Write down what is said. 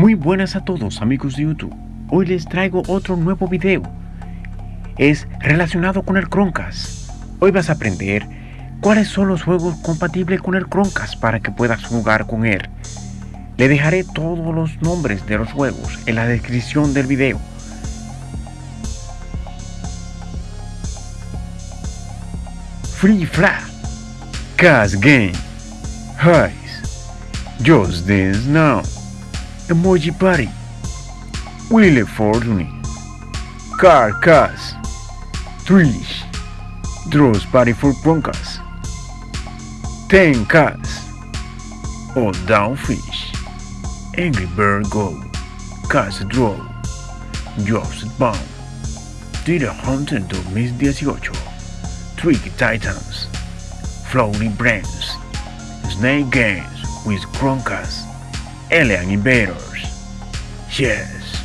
Muy buenas a todos amigos de YouTube. Hoy les traigo otro nuevo video. Es relacionado con el Chromecast. Hoy vas a aprender cuáles son los juegos compatibles con el Chromecast para que puedas jugar con él. Le dejaré todos los nombres de los juegos en la descripción del video. Free Flat, Cast Game, Heist, Just Dance Now, Emoji Party, Wheel Fortune, Car Cast, Trish, Draws Party for Chromecast, Ten Cast, o Downfish, Angry Bird Go, Cast Draw, Just Bound, Tira Hunter 2018, Tricky Titans, Floating Brands, Snake Games with Chromecast, Alien Invaders. Yes.